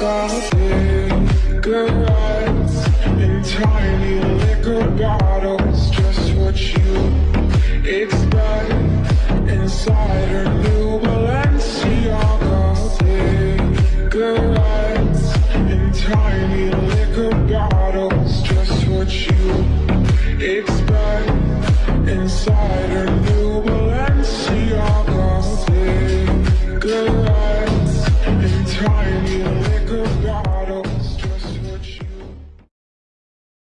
got and tiny liquor bottles Just what you expect. Inside her new Balenciaga Bigger and tiny liquor bottles Just what you expect inside her new Balenciaga good God. Oh.